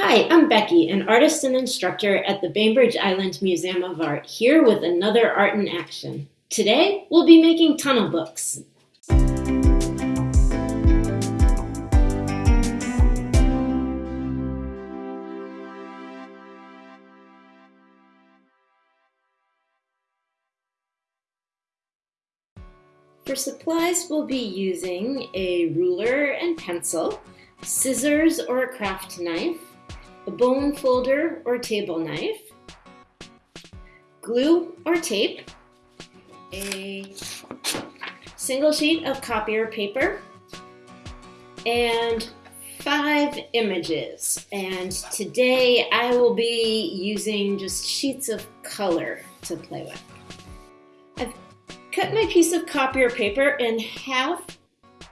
Hi, I'm Becky, an artist and instructor at the Bainbridge Island Museum of Art, here with another Art in Action. Today, we'll be making tunnel books. For supplies, we'll be using a ruler and pencil, scissors or a craft knife, a bone folder or table knife, glue or tape, a single sheet of copier paper, and five images. And today I will be using just sheets of color to play with. I've cut my piece of copier paper in half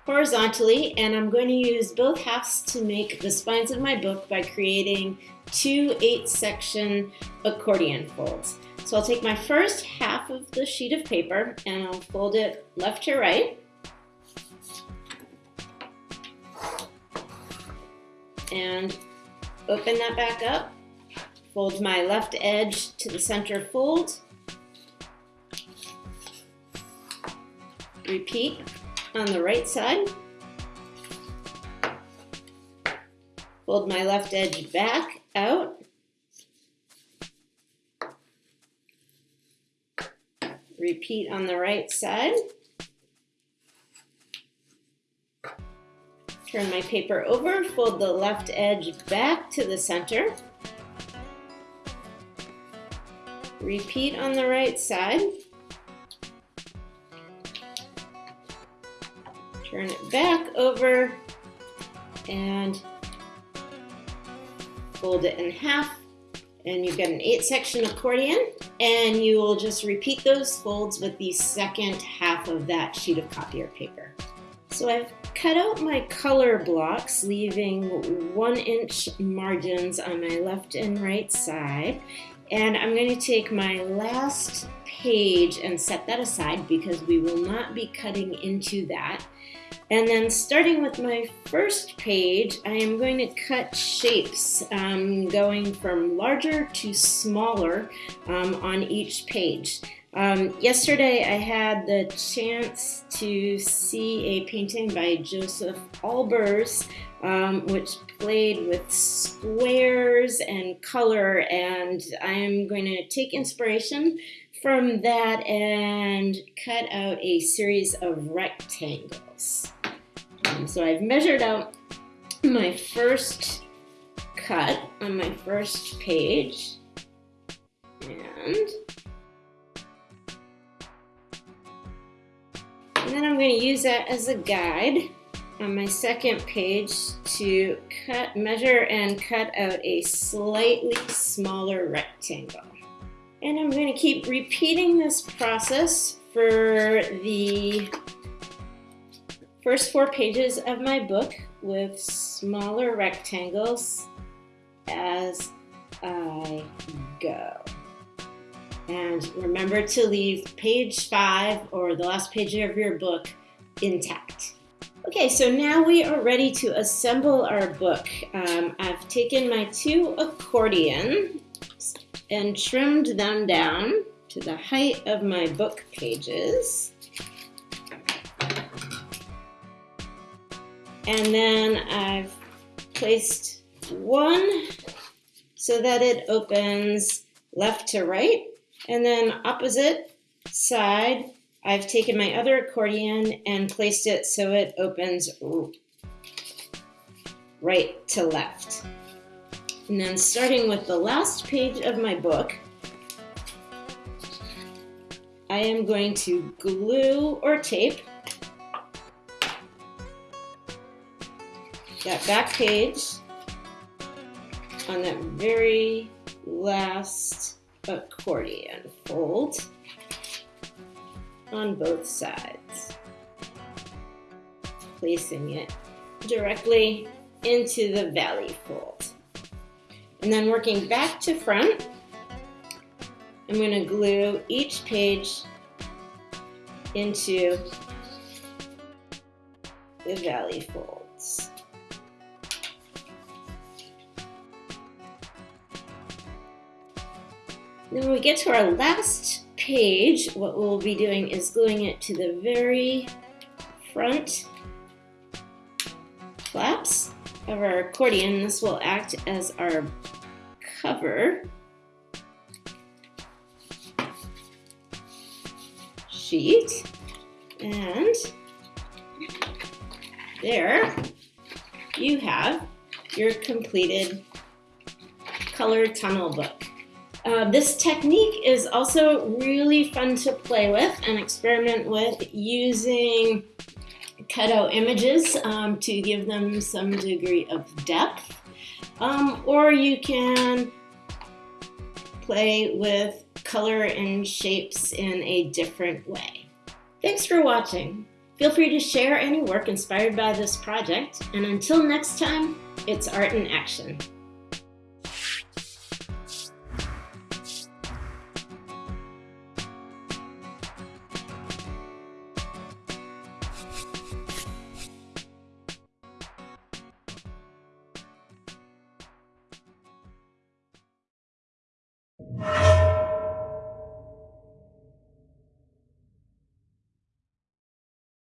horizontally and I'm going to use both halves to make the spines of my book by creating two eight section accordion folds. So I'll take my first half of the sheet of paper and I'll fold it left to right. And open that back up. Fold my left edge to the center fold. Repeat on the right side. Fold my left edge back out. Repeat on the right side. Turn my paper over, fold the left edge back to the center. Repeat on the right side. Turn it back over and fold it in half and you've got an eight section accordion and you will just repeat those folds with the second half of that sheet of copier paper. So I've cut out my color blocks leaving one inch margins on my left and right side and I'm going to take my last page and set that aside because we will not be cutting into that. And then starting with my first page, I am going to cut shapes um, going from larger to smaller um, on each page. Um, yesterday I had the chance to see a painting by Josef Albers um, which played with squares and color and I am going to take inspiration from that and cut out a series of rectangles. So I've measured out my first cut on my first page and and then I'm going to use that as a guide on my second page to cut, measure and cut out a slightly smaller rectangle. And I'm going to keep repeating this process for the first four pages of my book with smaller rectangles as I go. And remember to leave page five or the last page of your book intact. Okay, so now we are ready to assemble our book. Um, I've taken my two accordion and trimmed them down to the height of my book pages. And then I've placed one so that it opens left to right. And then opposite side, I've taken my other accordion and placed it so it opens right to left. And then starting with the last page of my book, I am going to glue or tape that back page on that very last accordion fold on both sides, placing it directly into the valley fold. And then working back to front, I'm going to glue each page into the valley folds. Then when we get to our last page, what we'll be doing is gluing it to the very front flaps of our accordion. This will act as our cover sheet. And there you have your completed color tunnel book. Uh, this technique is also really fun to play with and experiment with using cutout images um, to give them some degree of depth. Um, or you can play with color and shapes in a different way. Thanks for watching. Feel free to share any work inspired by this project, and until next time, it's art in action.